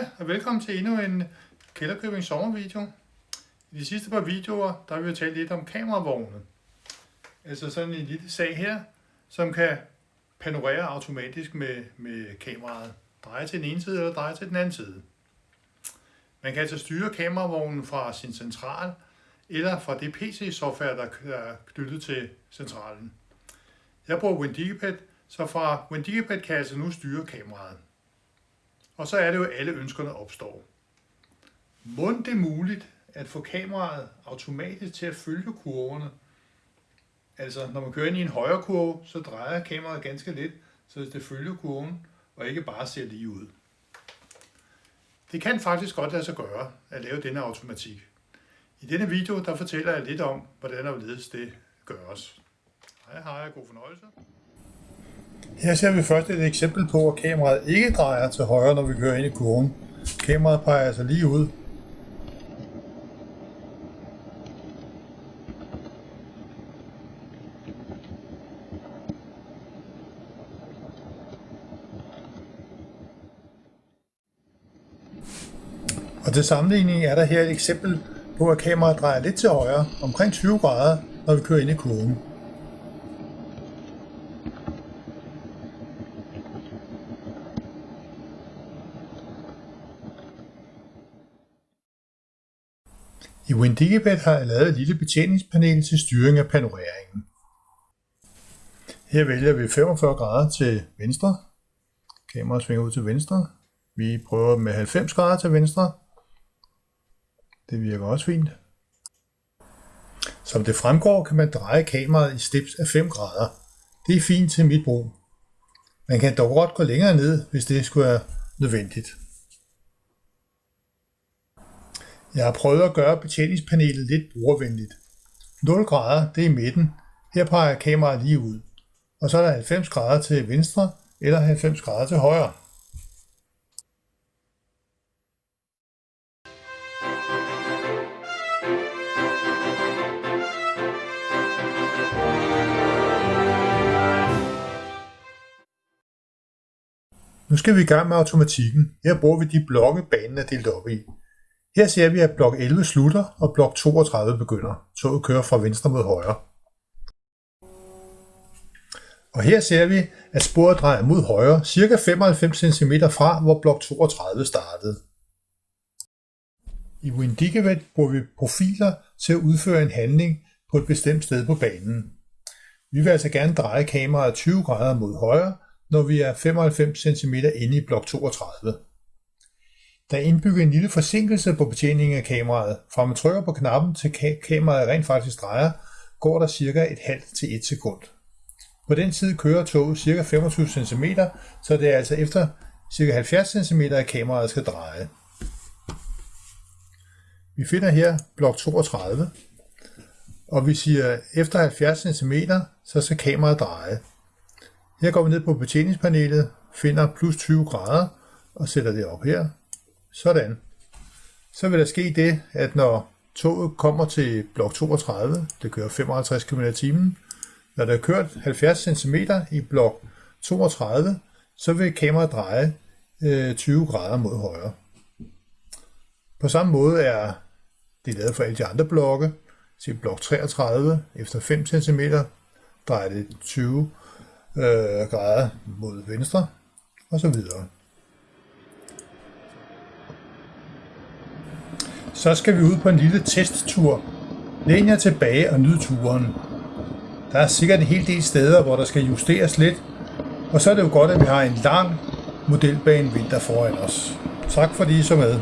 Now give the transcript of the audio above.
Hej og velkommen til endnu en Kælderkøbing sommervideo. I de sidste par videoer, der har vi jo talt lidt om kameravogne. Altså sådan en lille sag her, som kan panorere automatisk med, med kameraet. Dreje til den ene side eller dreje til den anden side. Man kan altså styre kameravognen fra sin central, eller fra det PC-software, der er knyttet til centralen. Jeg bruger WinDigipad, så fra WinDigipad kan jeg altså nu styre kameraet. Og så er det jo, at alle ønskerne opstår. Mund det muligt at få kameraet automatisk til at følge kurverne? Altså, når man kører ind i en højre kurve, så drejer kameraet ganske lidt, så det følger kurven, og ikke bare ser lige ud. Det kan faktisk godt lade sig gøre at lave denne automatik. I denne video der fortæller jeg lidt om, hvordan og hvorledes det gøres. Hej hej, god fornøjelse. Her ser vi først et eksempel på, at kameraet ikke drejer til højre, når vi kører ind i kurven. Kameraet peger altså lige ud. Og til sammenligning er der her et eksempel på, at kameraet drejer lidt til højre, omkring 20 grader, når vi kører ind i kurven. I WinDigibet har jeg lavet et lille betjeningspanel til styring af panoreringen. Her vælger vi 45 grader til venstre. Kameraet svinger ud til venstre. Vi prøver med 90 grader til venstre. Det virker også fint. Som det fremgår, kan man dreje kameraet i steps af 5 grader. Det er fint til mit brug. Man kan dog godt gå længere ned, hvis det skulle være nødvendigt. Jeg har prøvet at gøre betjeningspanelet lidt brugervenligt. 0 grader, det er i midten. Her peger kameraet lige ud. Og så er der 90 grader til venstre eller 90 grader til højre. Nu skal vi i gang med automatikken. Her bruger vi de blokke, banen er delt op i. Her ser vi, at blok 11 slutter, og blok 32 begynder. Toget kører fra venstre mod højre. Og her ser vi, at sporet drejer mod højre, ca. 95 cm fra, hvor blok 32 startede. I Windigevet bruger vi profiler til at udføre en handling på et bestemt sted på banen. Vi vil altså gerne dreje kameraet 20 grader mod højre, når vi er 95 cm inde i blok 32. Der er indbygget en lille forsinkelse på betjeningen af kameraet. Fra man trykker på knappen til kameraet rent faktisk drejer, går der cirka et halvt til et sekund. På den tid kører toget cirka 25 cm, så det er altså efter cirka 70 cm, at kameraet skal dreje. Vi finder her blok 32, og vi siger, efter 70 cm, så skal kameraet dreje. Her går vi ned på betjeningspanelet, finder plus 20 grader og sætter det op her. Sådan. Så vil der ske det, at når toget kommer til blok 32, det kører 55 km i timen, når der er kørt 70 cm i blok 32, så vil kameraet dreje øh, 20 grader mod højre. På samme måde er det lavet for alle de andre blokke. Til blok 33, efter 5 cm, drejer det 20 øh, grader mod venstre, og så videre. Så skal vi ud på en lille testtur. Læn jer tilbage og nyd turen. Der er sikkert en hel del steder, hvor der skal justeres lidt, og så er det jo godt, at vi har en lang modelbane vinter foran os. Tak fordi I så med.